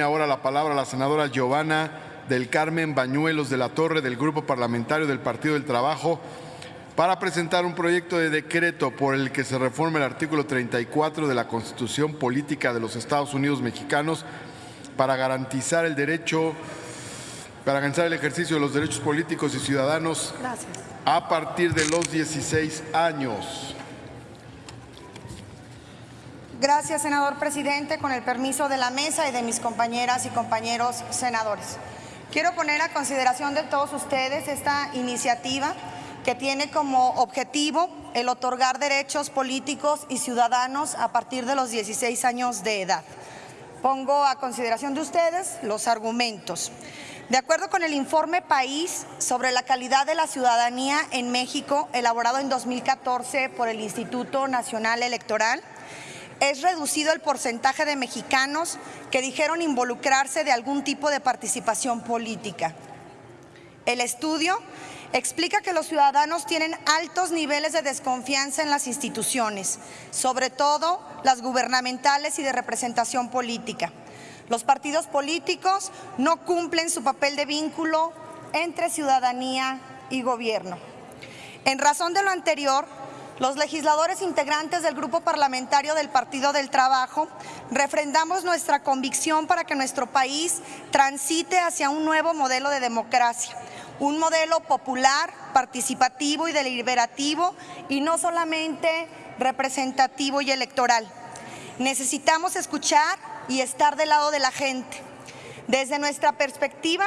ahora la palabra la senadora Giovanna del Carmen Bañuelos de la Torre del Grupo Parlamentario del Partido del Trabajo para presentar un proyecto de decreto por el que se reforma el artículo 34 de la Constitución Política de los Estados Unidos Mexicanos para garantizar el derecho, para garantizar el ejercicio de los derechos políticos y ciudadanos Gracias. a partir de los 16 años. Gracias, senador presidente. Con el permiso de la mesa y de mis compañeras y compañeros senadores. Quiero poner a consideración de todos ustedes esta iniciativa que tiene como objetivo el otorgar derechos políticos y ciudadanos a partir de los 16 años de edad. Pongo a consideración de ustedes los argumentos. De acuerdo con el informe País sobre la calidad de la ciudadanía en México, elaborado en 2014 por el Instituto Nacional Electoral, es reducido el porcentaje de mexicanos que dijeron involucrarse de algún tipo de participación política. El estudio explica que los ciudadanos tienen altos niveles de desconfianza en las instituciones, sobre todo las gubernamentales y de representación política. Los partidos políticos no cumplen su papel de vínculo entre ciudadanía y gobierno. En razón de lo anterior, los legisladores integrantes del Grupo Parlamentario del Partido del Trabajo refrendamos nuestra convicción para que nuestro país transite hacia un nuevo modelo de democracia, un modelo popular, participativo y deliberativo y no solamente representativo y electoral. Necesitamos escuchar y estar del lado de la gente. Desde nuestra perspectiva,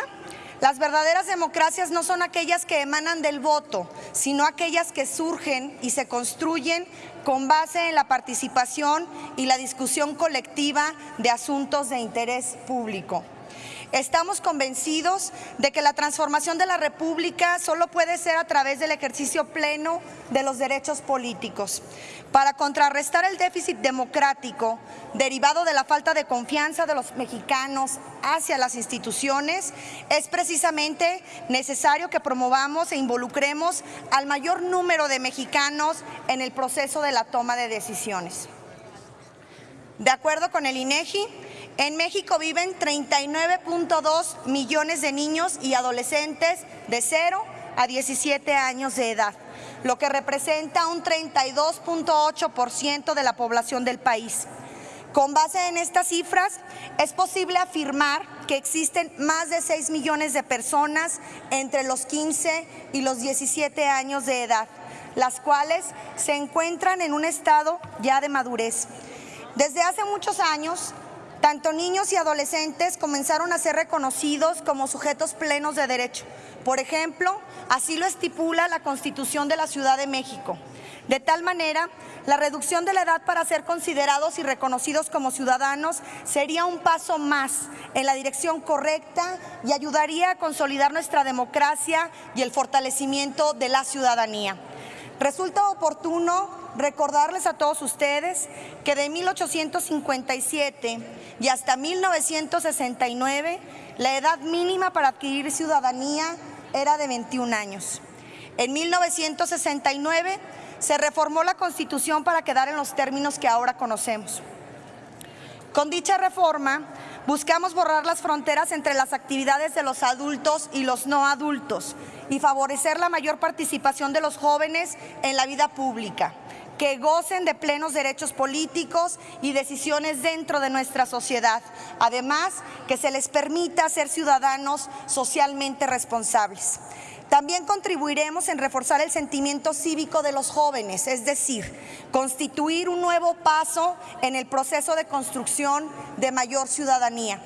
las verdaderas democracias no son aquellas que emanan del voto, sino aquellas que surgen y se construyen con base en la participación y la discusión colectiva de asuntos de interés público. Estamos convencidos de que la transformación de la República solo puede ser a través del ejercicio pleno de los derechos políticos. Para contrarrestar el déficit democrático derivado de la falta de confianza de los mexicanos hacia las instituciones, es precisamente necesario que promovamos e involucremos al mayor número de mexicanos en el proceso de la toma de decisiones. De acuerdo con el INEGI, en México viven 39.2 millones de niños y adolescentes de 0 a 17 años de edad, lo que representa un 32.8% de la población del país. Con base en estas cifras, es posible afirmar que existen más de 6 millones de personas entre los 15 y los 17 años de edad, las cuales se encuentran en un estado ya de madurez. Desde hace muchos años, tanto niños y adolescentes comenzaron a ser reconocidos como sujetos plenos de derecho. Por ejemplo, así lo estipula la Constitución de la Ciudad de México. De tal manera, la reducción de la edad para ser considerados y reconocidos como ciudadanos sería un paso más en la dirección correcta y ayudaría a consolidar nuestra democracia y el fortalecimiento de la ciudadanía. Resulta oportuno recordarles a todos ustedes que de 1857 y hasta 1969 la edad mínima para adquirir ciudadanía era de 21 años. En 1969 se reformó la Constitución para quedar en los términos que ahora conocemos. Con dicha reforma buscamos borrar las fronteras entre las actividades de los adultos y los no adultos y favorecer la mayor participación de los jóvenes en la vida pública que gocen de plenos derechos políticos y decisiones dentro de nuestra sociedad. Además, que se les permita ser ciudadanos socialmente responsables. También contribuiremos en reforzar el sentimiento cívico de los jóvenes, es decir, constituir un nuevo paso en el proceso de construcción de mayor ciudadanía.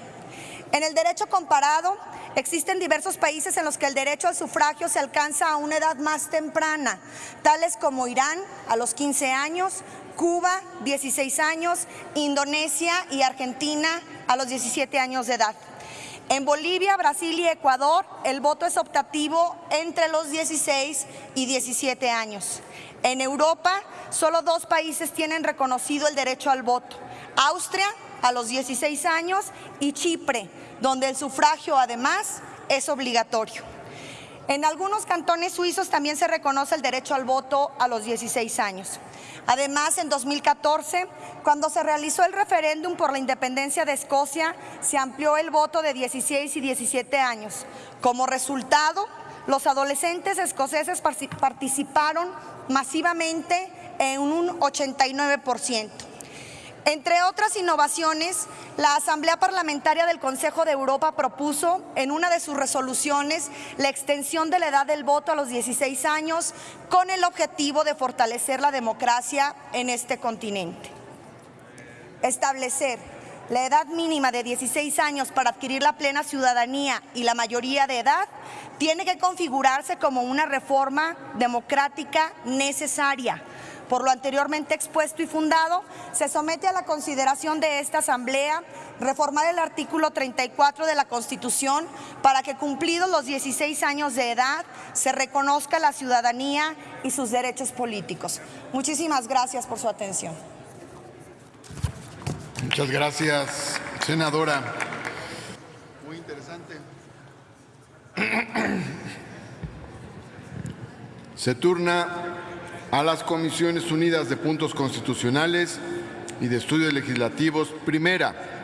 En el derecho comparado, Existen diversos países en los que el derecho al sufragio se alcanza a una edad más temprana, tales como Irán a los 15 años, Cuba 16 años, Indonesia y Argentina a los 17 años de edad. En Bolivia, Brasil y Ecuador el voto es optativo entre los 16 y 17 años. En Europa, solo dos países tienen reconocido el derecho al voto. Austria a los 16 años y Chipre donde el sufragio además es obligatorio. En algunos cantones suizos también se reconoce el derecho al voto a los 16 años. Además, en 2014, cuando se realizó el referéndum por la independencia de Escocia, se amplió el voto de 16 y 17 años. Como resultado, los adolescentes escoceses participaron masivamente en un 89%. Entre otras innovaciones, la Asamblea Parlamentaria del Consejo de Europa propuso en una de sus resoluciones la extensión de la edad del voto a los 16 años con el objetivo de fortalecer la democracia en este continente. Establecer la edad mínima de 16 años para adquirir la plena ciudadanía y la mayoría de edad tiene que configurarse como una reforma democrática necesaria por lo anteriormente expuesto y fundado, se somete a la consideración de esta Asamblea reformar el artículo 34 de la Constitución para que cumplidos los 16 años de edad se reconozca la ciudadanía y sus derechos políticos. Muchísimas gracias por su atención. Muchas gracias, senadora. Muy interesante. Se turna a las Comisiones Unidas de Puntos Constitucionales y de Estudios Legislativos. Primera,